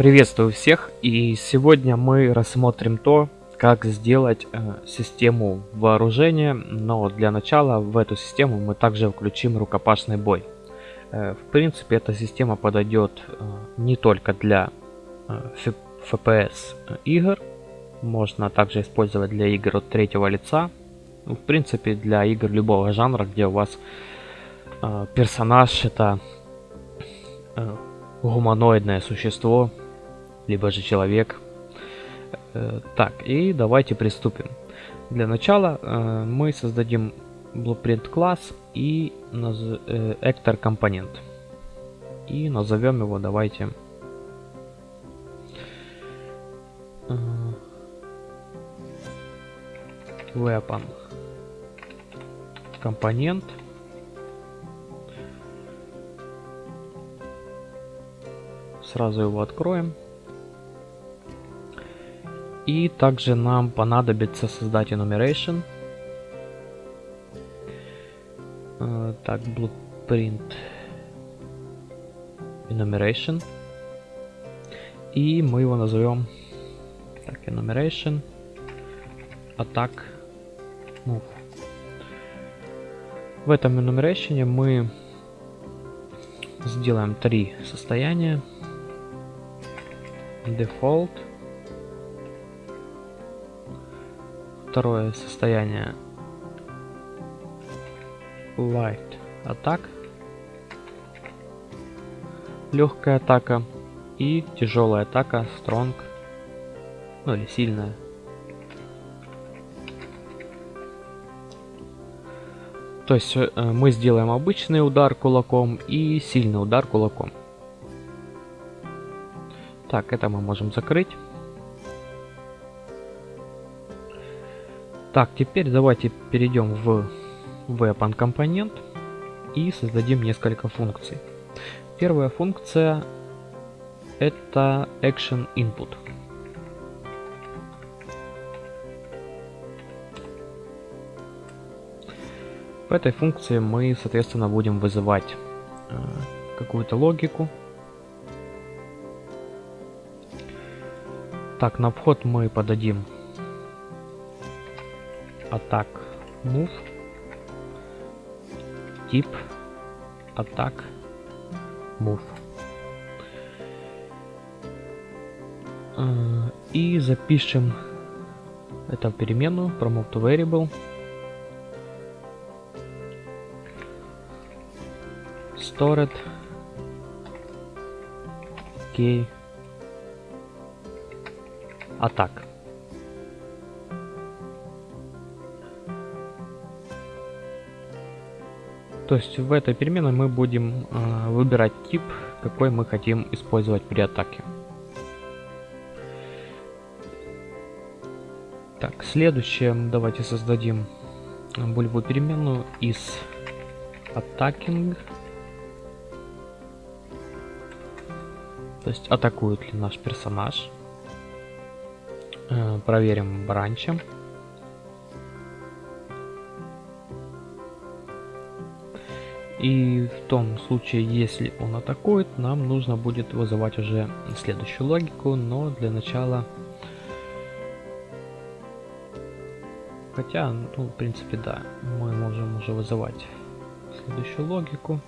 Приветствую всех и сегодня мы рассмотрим то, как сделать э, систему вооружения, но для начала в эту систему мы также включим рукопашный бой. Э, в принципе эта система подойдет э, не только для FPS игр, можно также использовать для игр от третьего лица, ну, в принципе для игр любого жанра, где у вас персонаж это гуманоидное существо, либо же человек. Э, так, и давайте приступим. Для начала э, мы создадим blueprint класс и э, actor компонент. И назовем его давайте weapon компонент сразу его откроем и также нам понадобится создать enumeration. Uh, так blueprint enumeration. И мы его назовем так enumeration. Attack move в этом enumeration мы сделаем три состояния. Default второе состояние. Light attack легкая атака и тяжелая атака strong ну или сильная. То есть э, мы сделаем обычный удар кулаком и сильный удар кулаком. Так, это мы можем закрыть. Так, теперь давайте перейдем в weapon компонент и создадим несколько функций. Первая функция это action input. В этой функции мы, соответственно, будем вызывать э, какую-то логику Так, на вход мы подадим атак move тип атак move э, и запишем это в переменную promote variable stored key атак. То есть в этой переменной мы будем э, выбирать тип, какой мы хотим использовать при атаке. Так, следующее давайте создадим булевую переменную из attacking. То есть атакует ли наш персонаж. Э, проверим бранчем. И в том случае, если он атакует, нам нужно будет вызывать уже следующую логику, но для начала... Хотя, ну, в принципе, да, мы можем уже вызывать следующую логику.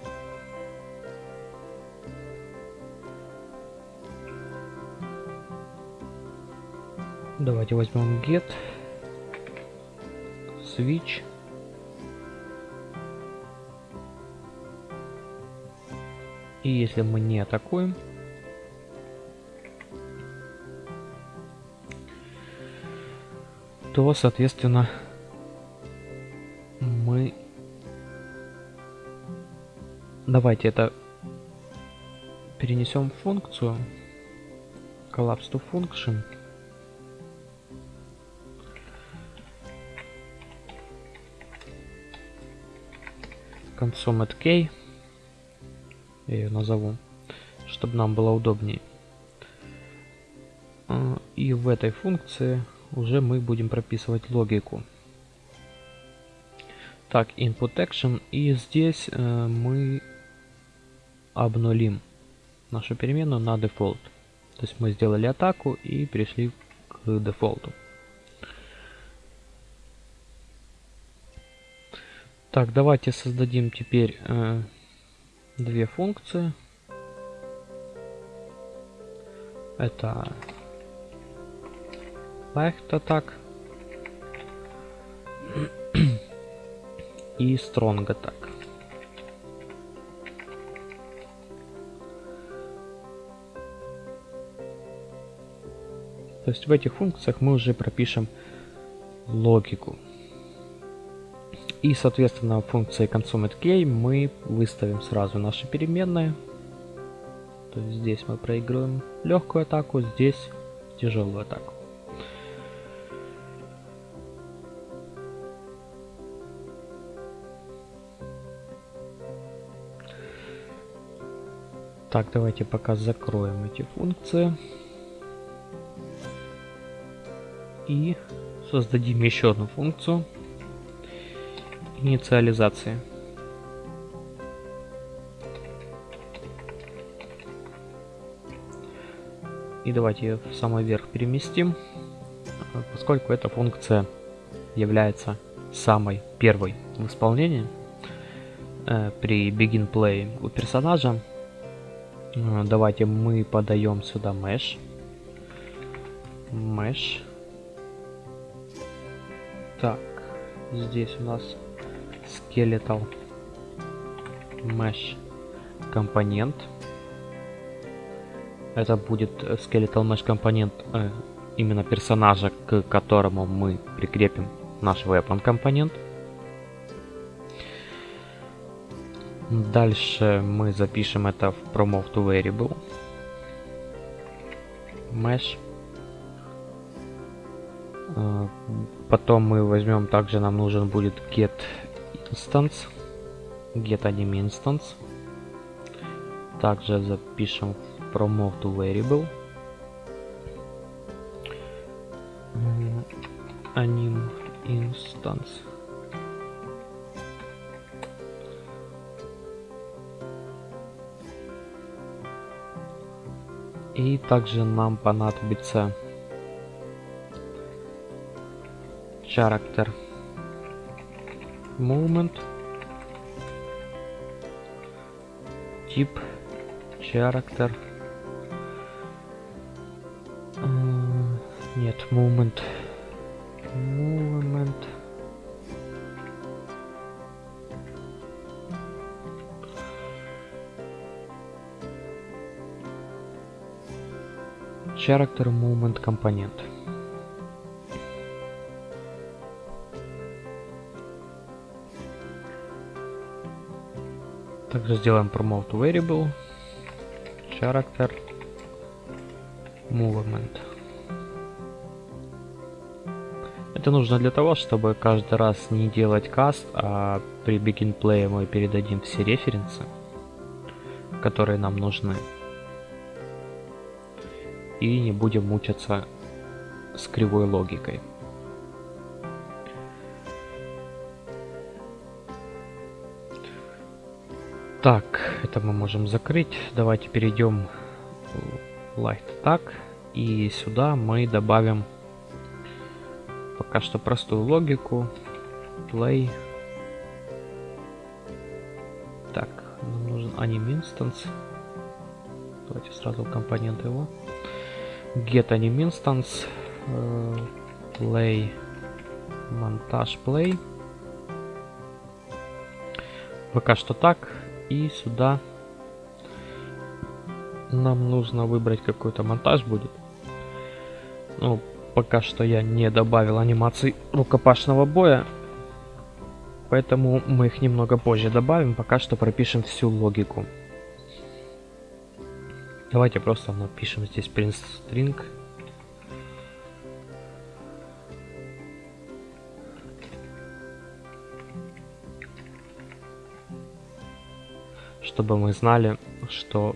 Давайте возьмем get, switch. И если мы не атакуем, то, соответственно, мы... Давайте это перенесем в функцию collapse to function. концом at я ее назову, чтобы нам было удобнее. А, и в этой функции уже мы будем прописывать логику. Так, input action. И здесь э, мы обнулим нашу переменную на default. То есть мы сделали атаку и перешли к дефолту. Так, давайте создадим теперь э, две функции. Это Light Attack и Strong Attack. То есть в этих функциях мы уже пропишем логику. И, соответственно, функции consumed мы выставим сразу наши переменные. То есть здесь мы проигрываем легкую атаку, здесь тяжелую атаку. Так, давайте пока закроем эти функции. И создадим еще одну функцию инициализации. И давайте ее в самый верх переместим, поскольку эта функция является самой первой в исполнении э, при begin play у персонажа. Э, давайте мы подаем сюда mesh. Mesh. Так, здесь у нас skeletal mesh компонент. Это будет skeletal mesh компонент э, именно персонажа, к которому мы прикрепим наш weapon компонент. Дальше мы запишем это в promote to variable mesh. Э, потом мы возьмем, также нам нужен будет get instance get anim instance также запишем promote variable anim instance и также нам понадобится character movement тип character uh, нет movement movement character movement компонент Также сделаем promote variable character movement. Это нужно для того, чтобы каждый раз не делать каст, а при begin play мы передадим все референсы, которые нам нужны. И не будем мучиться с кривой логикой. Так, это мы можем закрыть. Давайте перейдем в Light Attack. И сюда мы добавим пока что простую логику. Play. Так, нам нужен anim instance. Давайте сразу компонент его. Get anim instance. Э, play. Монтаж play. Пока что так. И сюда нам нужно выбрать какой-то монтаж будет. Ну, пока что я не добавил анимаций рукопашного боя. Поэтому мы их немного позже добавим. Пока что пропишем всю логику. Давайте просто напишем здесь print string чтобы мы знали, что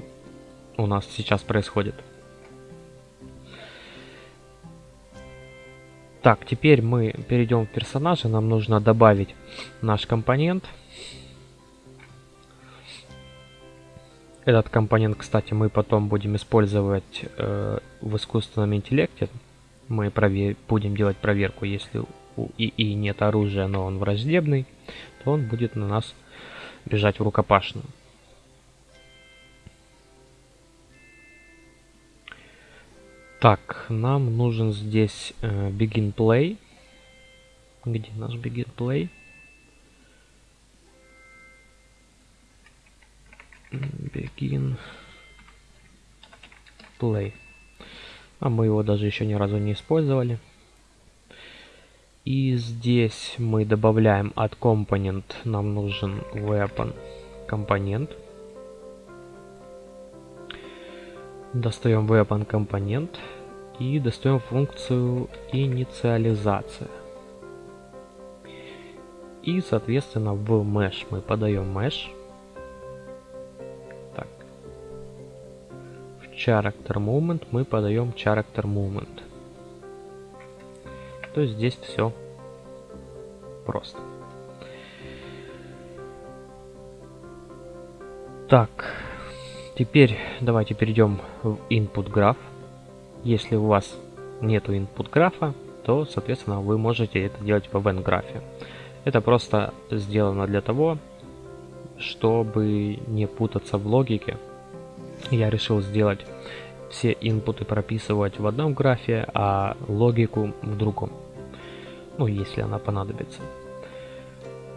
у нас сейчас происходит. Так, теперь мы перейдем в персонажа. Нам нужно добавить наш компонент. Этот компонент, кстати, мы потом будем использовать э, в искусственном интеллекте. Мы будем делать проверку, если у ИИ нет оружия, но он враждебный, то он будет на нас бежать в рукопашную. Так, нам нужен здесь э, begin play. Где наш begin play? Begin play. А мы его даже еще ни разу не использовали. И здесь мы добавляем от компонент, нам нужен weapon компонент. Достаем weapon компонент и достаем функцию инициализация. И, соответственно, в mesh мы подаем mesh. Так. В character movement мы подаем character movement. То есть здесь все просто. Так, теперь давайте перейдем в input graph. Если у вас нету input графа, то, соответственно, вы можете это делать в event графе. Это просто сделано для того, чтобы не путаться в логике. Я решил сделать все инпуты прописывать в одном графе, а логику в другом. Ну, если она понадобится.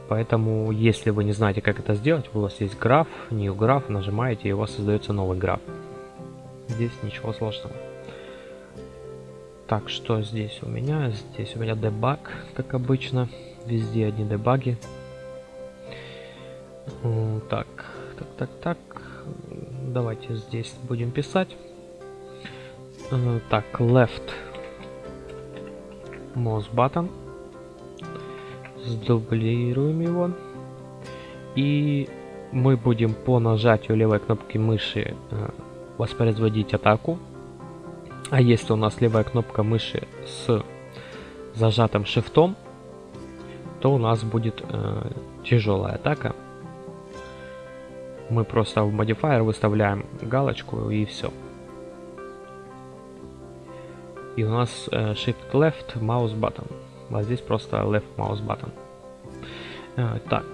Поэтому, если вы не знаете, как это сделать, у вас есть граф, new граф, нажимаете, и у вас создается новый граф. Здесь ничего сложного. Так, что здесь у меня? Здесь у меня дебаг, как обычно. Везде одни дебаги. Так, так, так, так. Давайте здесь будем писать. Так, left mouse button. Сдублируем его. И мы будем по нажатию левой кнопки мыши э, воспроизводить атаку. А если у нас левая кнопка мыши с зажатым шифтом, то у нас будет э, тяжелая атака. Мы просто в modifier выставляем галочку и все. И у нас э, Shift Left Mouse Button. А здесь просто Left Mouse Button. Э, так,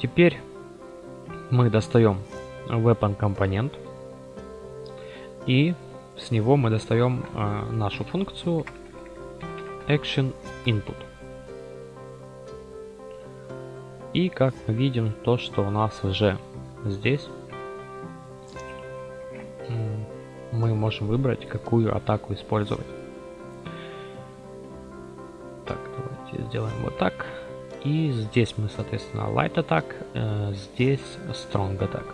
теперь мы достаем Weapon компонент. И с него мы достаем э, нашу функцию Action Input. И как мы видим, то, что у нас уже здесь, мы можем выбрать, какую атаку использовать. Сделаем вот так. И здесь мы, соответственно, Light Attack, э, здесь Strong Attack.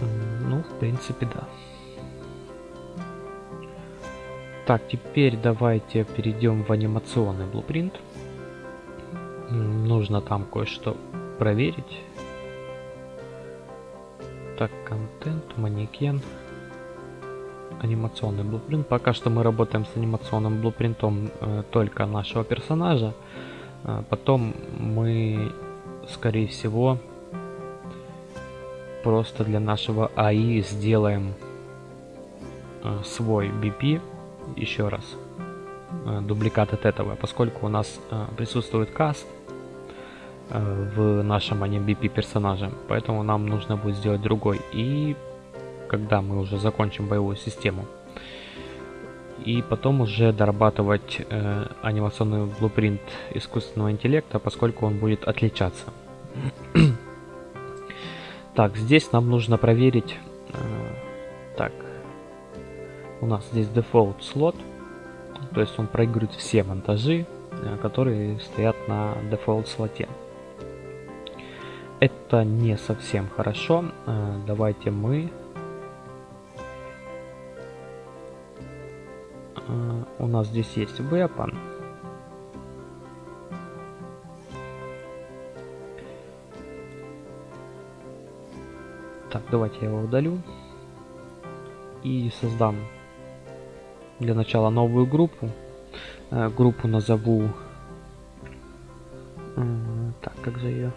Ну, в принципе, да. Так, теперь давайте перейдем в анимационный блупринт. Нужно там кое-что проверить. Так, контент, манекен, анимационный блупринт. Пока что мы работаем с анимационным блупринтом э, только нашего персонажа. Э, потом мы, скорее всего, просто для нашего АИ сделаем э, свой BP еще раз э, дубликат от этого, поскольку у нас э, присутствует каст э, в нашем AnimeBP персонаже, поэтому нам нужно будет сделать другой. И когда мы уже закончим боевую систему, и потом уже дорабатывать э, анимационный блупринт искусственного интеллекта, поскольку он будет отличаться. так, здесь нам нужно проверить... Э, так, у нас здесь default слот, то есть он проигрывает все монтажи, э, которые стоят на default слоте. Это не совсем хорошо. Э, давайте мы у нас здесь есть weapon. Так, давайте я его удалю и создам для начала новую группу. Э, группу назову как же ее?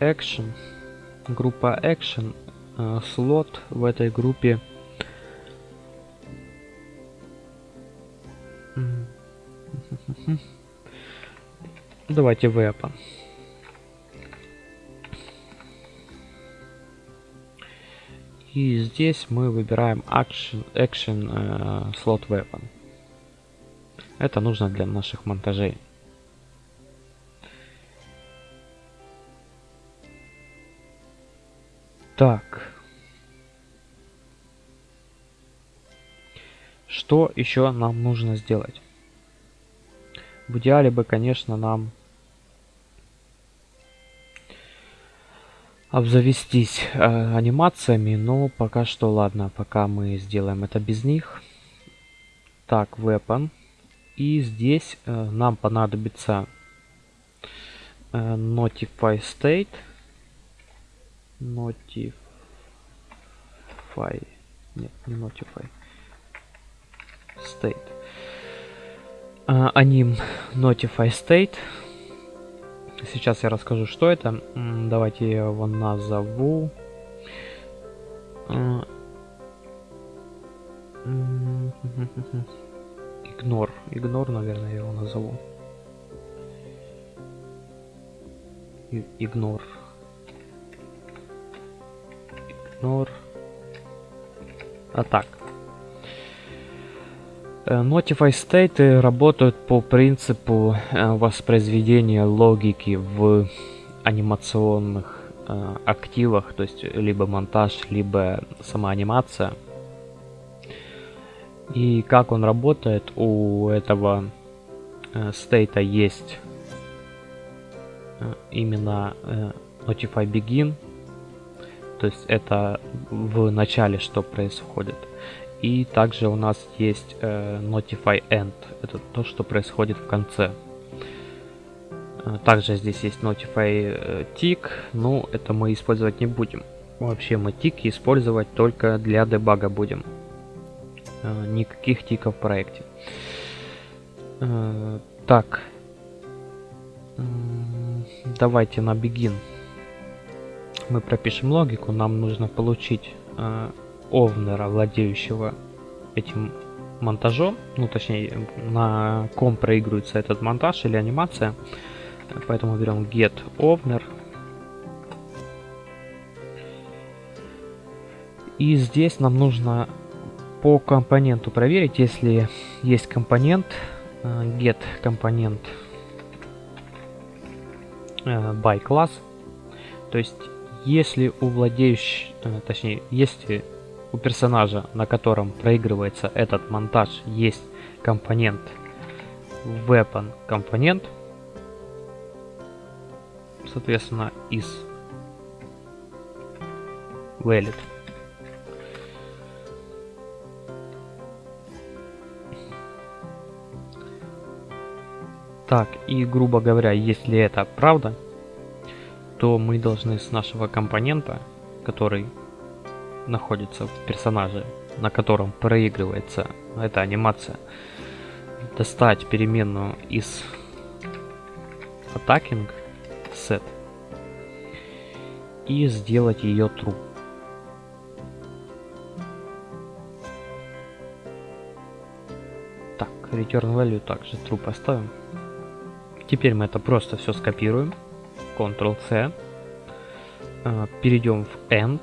Action. Группа Action. Э, слот в этой группе. Давайте weapon. И здесь мы выбираем Action, action э, Slot Weapon. Это нужно для наших монтажей. Так. Что еще нам нужно сделать? В идеале бы, конечно, нам обзавестись э, анимациями, но пока что ладно, пока мы сделаем это без них. Так, weapon. И здесь э, нам понадобится э, notify state. Notify. Нет, не notify. State. Э, аним notify state. Сейчас я расскажу, что это. Давайте я его назову. Игнор. Игнор, наверное, я его назову. Игнор. Игнор. А так. Э, Notify State работают по принципу э, воспроизведения логики в анимационных э, активах, то есть либо монтаж, либо сама анимация. И как он работает, у этого стейта есть именно Notify Begin, то есть это в начале что происходит. И также у нас есть э, Notify End. Это то, что происходит в конце. Э, также здесь есть Notify э, Tick. Ну, это мы использовать не будем. Вообще мы тики использовать только для дебага будем. Э, никаких тиков в проекте. Так. Давайте на Begin. Мы пропишем логику. Нам нужно получить овнера, владеющего этим монтажом, ну точнее на ком проигрывается этот монтаж или анимация, поэтому берем get owner и здесь нам нужно по компоненту проверить, если есть компонент э, get компонент э, by class, то есть если у владеющего, э, точнее, если у персонажа, на котором проигрывается этот монтаж, есть компонент weapon компонент, соответственно, из valid. Так, и грубо говоря, если это правда, то мы должны с нашего компонента, который находится в персонаже, на котором проигрывается эта анимация, достать переменную из attacking set и сделать ее true. Так, return value также true поставим. Теперь мы это просто все скопируем. Ctrl-C. Э, Перейдем в End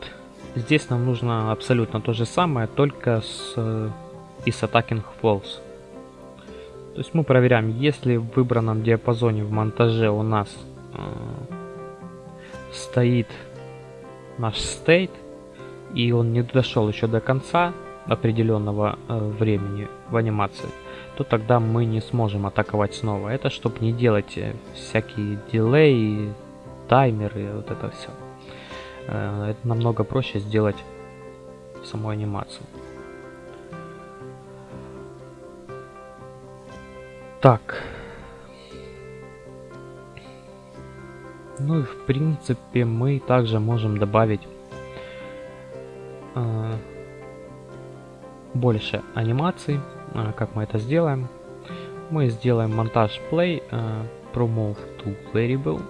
Здесь нам нужно абсолютно то же самое, только с из attacking false. То есть мы проверяем, если в выбранном диапазоне в монтаже у нас э, стоит наш state, и он не дошел еще до конца определенного э, времени в анимации, то тогда мы не сможем атаковать снова. Это чтобы не делать э, всякие дилей, таймеры, вот это все. Э, это намного проще сделать саму анимацию. Так. Ну и в принципе мы также можем добавить э, больше анимаций. Э, как мы это сделаем? Мы сделаем монтаж play, э, promove to variable.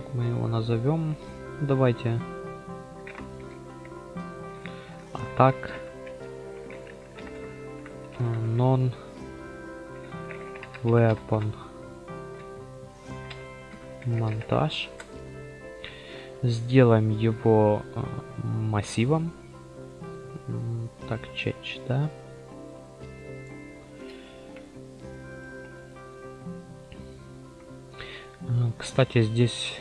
Как мы его назовем? Давайте. А так. Non weapon монтаж. Сделаем его э, массивом. Так, чеч, да. Э, кстати, здесь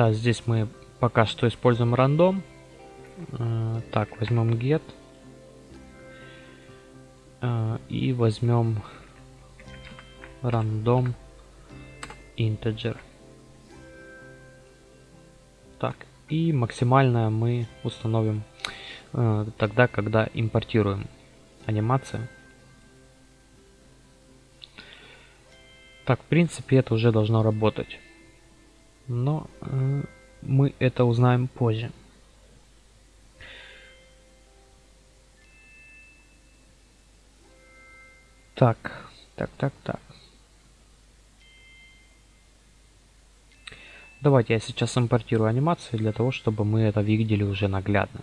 Да, здесь мы пока что используем рандом. Э, так, возьмем get. И возьмем random integer. Так, и максимальное мы установим э, тогда, когда импортируем анимацию. Так, в принципе, это уже должно работать. Но э, мы это узнаем позже. Так, так, так, так. Давайте я сейчас импортирую анимацию для того, чтобы мы это видели уже наглядно.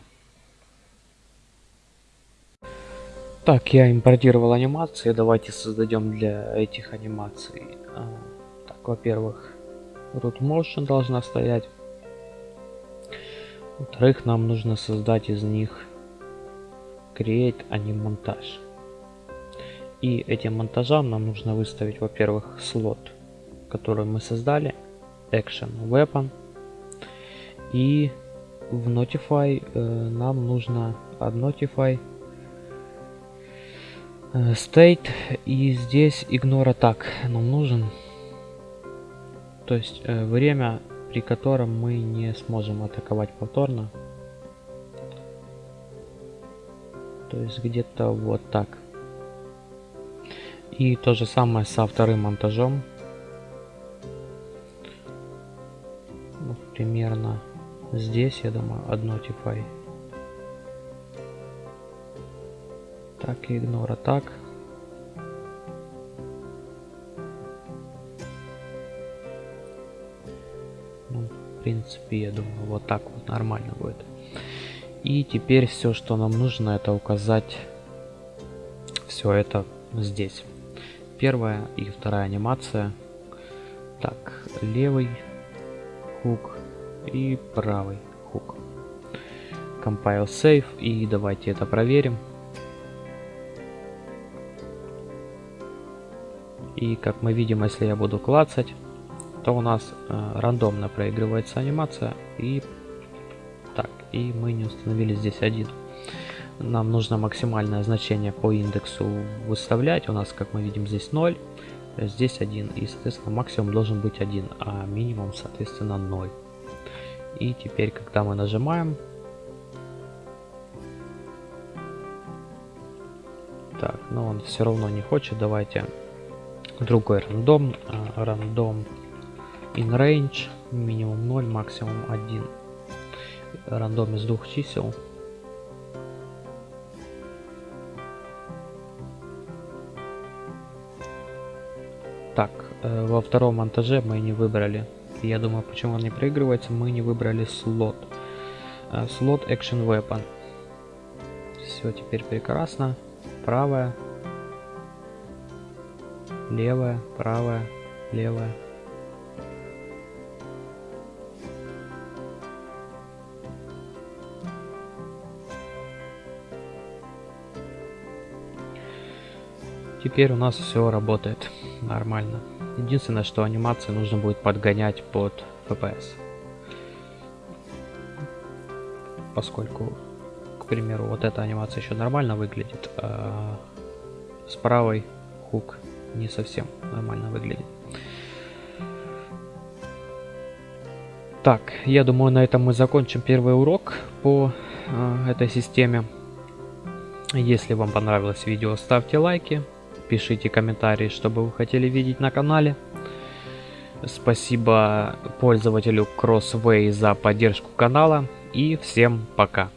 Так, я импортировал анимации. Давайте создадем для этих анимаций. А, так, во-первых, root motion должна стоять. Во-вторых, нам нужно создать из них create анимонтаж. И этим монтажам нам нужно выставить, во-первых, слот, который мы создали – action weapon и в notify э, нам нужно от notify э, state и здесь ignore attack нам нужен то есть э, время при котором мы не сможем атаковать повторно то есть где-то вот так и то же самое со вторым монтажом примерно здесь, я думаю, одно Notify. Так, игнора так. Ну, в принципе, я думаю, вот так вот нормально будет. И теперь все, что нам нужно, это указать все это здесь. Первая и вторая анимация. Так, левый хук и правый хук. Compile save и давайте это проверим. И как мы видим, если я буду клацать, то у нас э, рандомно проигрывается анимация и так, и мы не установили здесь один. Нам нужно максимальное значение по индексу выставлять. У нас, как мы видим, здесь 0, здесь 1. И, соответственно, максимум должен быть 1, а минимум, соответственно, 0. И теперь, когда мы нажимаем, так, но он все равно не хочет, давайте другой рандом, а, рандом in range, минимум 0, максимум 1, рандом из двух чисел. Так, э, во втором монтаже мы не выбрали я думаю, почему он не проигрывается, мы не выбрали слот. Э, слот Action Weapon. Все, теперь прекрасно. Правая. Левая, правая, левая. Теперь у нас все работает нормально. Единственное, что анимации нужно будет подгонять под FPS. Поскольку, к примеру, вот эта анимация еще нормально выглядит, а с правой хук не совсем нормально выглядит. Так, я думаю, на этом мы закончим первый урок по э, этой системе. Если вам понравилось видео, ставьте лайки, Пишите комментарии, что бы вы хотели видеть на канале. Спасибо пользователю Crossway за поддержку канала и всем пока.